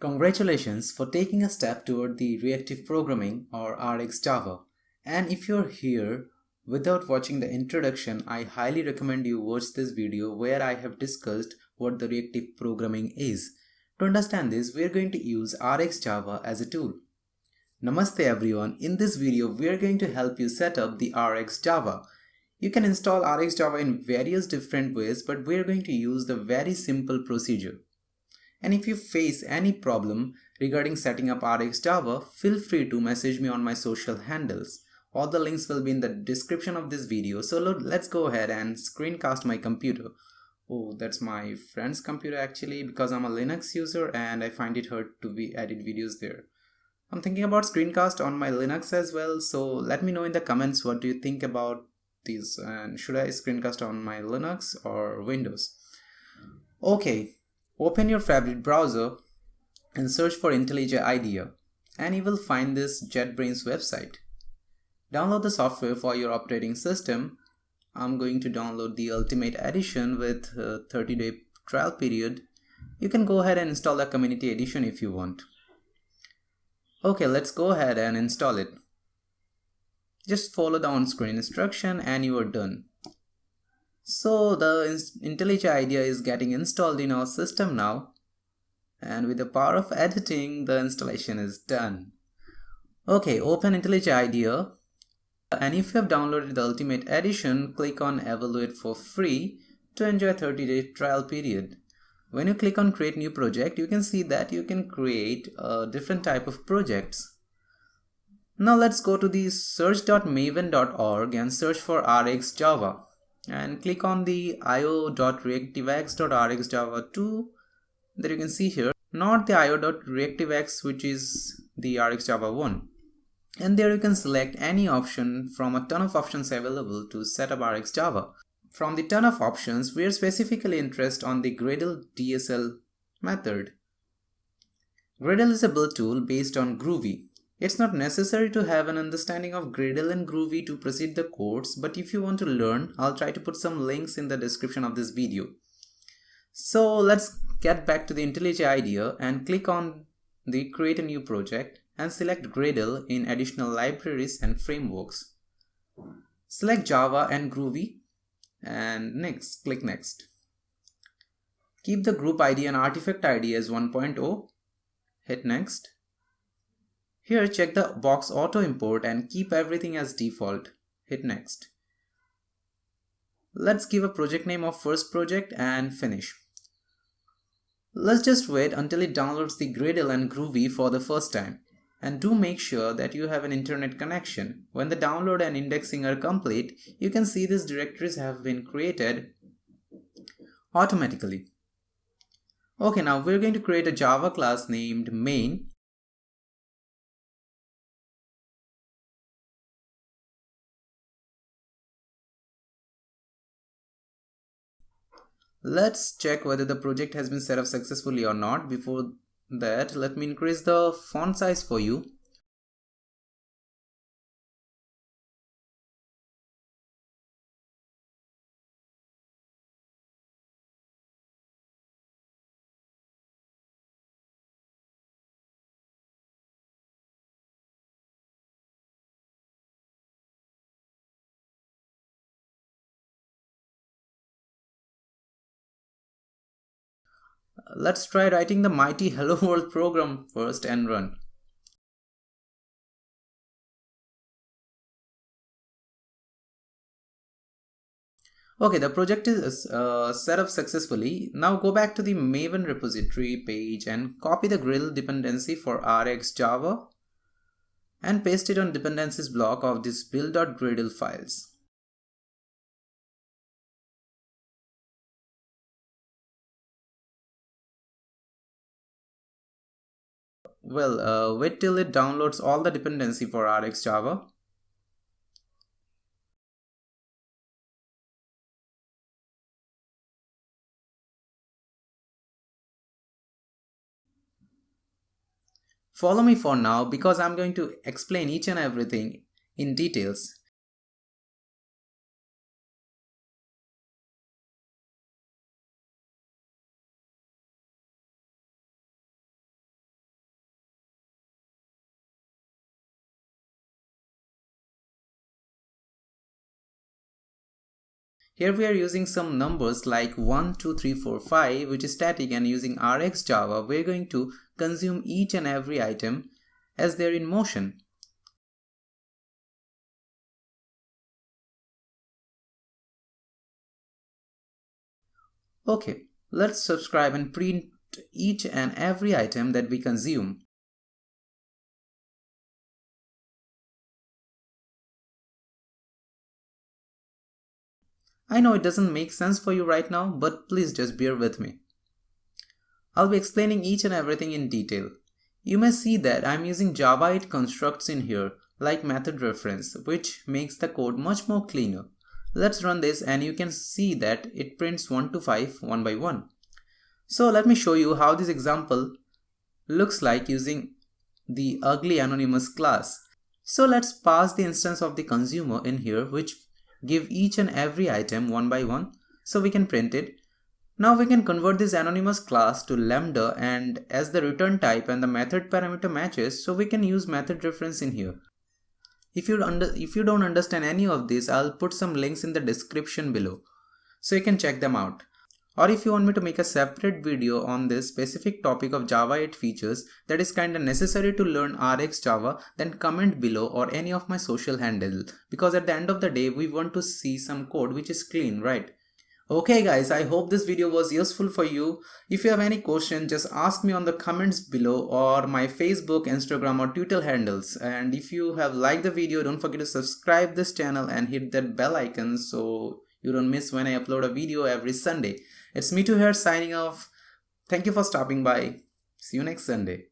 Congratulations for taking a step toward the reactive programming or RX Java. And if you're here without watching the introduction, I highly recommend you watch this video where I have discussed what the reactive programming is. To understand this, we're going to use RX Java as a tool. Namaste everyone, in this video we are going to help you set up the RX Java. You can install RX Java in various different ways but we're going to use the very simple procedure. And if you face any problem regarding setting up RX Java, feel free to message me on my social handles. All the links will be in the description of this video. So let's go ahead and screencast my computer. Oh, that's my friend's computer actually because I'm a Linux user and I find it hard to be edit videos there. I'm thinking about screencast on my Linux as well. So let me know in the comments what do you think about this and should I screencast on my Linux or Windows? Okay, Open your favorite browser and search for IntelliJ IDEA and you will find this JetBrains website. Download the software for your operating system. I'm going to download the Ultimate Edition with a 30 day trial period. You can go ahead and install the Community Edition if you want. Okay, let's go ahead and install it. Just follow the on-screen instruction and you are done. So the IntelliJ IDEA is getting installed in our system now and with the power of editing the installation is done. Okay, open IntelliJ IDEA and if you have downloaded the Ultimate Edition, click on Evaluate for free to enjoy a 30 day trial period. When you click on create new project, you can see that you can create a different type of projects. Now let's go to the search.maven.org and search for RX Java and click on the io.reactivex.rxjava2 that you can see here. Not the io.reactivex which is the rxjava 1 and there you can select any option from a ton of options available to set up rxjava from the ton of options we are specifically interested on the gradle dsl method. Gradle is a build tool based on groovy it's not necessary to have an understanding of Gradle and Groovy to proceed the course, but if you want to learn, I'll try to put some links in the description of this video. So let's get back to the IntelliJ IDEA and click on the create a new project and select Gradle in additional libraries and frameworks. Select Java and Groovy and next, click next. Keep the group ID and artifact ID as 1.0, hit next here check the box auto import and keep everything as default. Hit next. Let's give a project name of first project and finish. Let's just wait until it downloads the Gradle and Groovy for the first time. And do make sure that you have an internet connection. When the download and indexing are complete, you can see these directories have been created automatically. Okay, now we're going to create a Java class named main Let's check whether the project has been set up successfully or not. Before that, let me increase the font size for you. Let's try writing the mighty hello world program first and run. Okay, the project is uh, set up successfully. Now go back to the Maven repository page and copy the Gradle dependency for RX Java and paste it on dependencies block of this build.gradle files. Well, uh, wait till it downloads all the dependency for RX Java. Follow me for now because I'm going to explain each and everything in details. Here we are using some numbers like 1, 2, 3, 4, 5 which is static and using RxJava we're going to consume each and every item as they're in motion. Okay, let's subscribe and print each and every item that we consume. I know it doesn't make sense for you right now, but please just bear with me. I'll be explaining each and everything in detail. You may see that I'm using Java 8 constructs in here, like method reference, which makes the code much more cleaner. Let's run this and you can see that it prints 1 to 5 one by one. So let me show you how this example looks like using the ugly anonymous class. So let's pass the instance of the consumer in here which give each and every item one by one so we can print it. Now we can convert this anonymous class to lambda and as the return type and the method parameter matches so we can use method reference in here. If you, under, if you don't understand any of this I'll put some links in the description below so you can check them out. Or if you want me to make a separate video on this specific topic of Java 8 features that is kinda necessary to learn RX Java, then comment below or any of my social handle because at the end of the day we want to see some code which is clean, right? Okay guys, I hope this video was useful for you. If you have any question, just ask me on the comments below or my Facebook, Instagram or Twitter handles. And if you have liked the video, don't forget to subscribe this channel and hit that bell icon so you don't miss when I upload a video every Sunday. It's me too here signing off. Thank you for stopping by. See you next Sunday.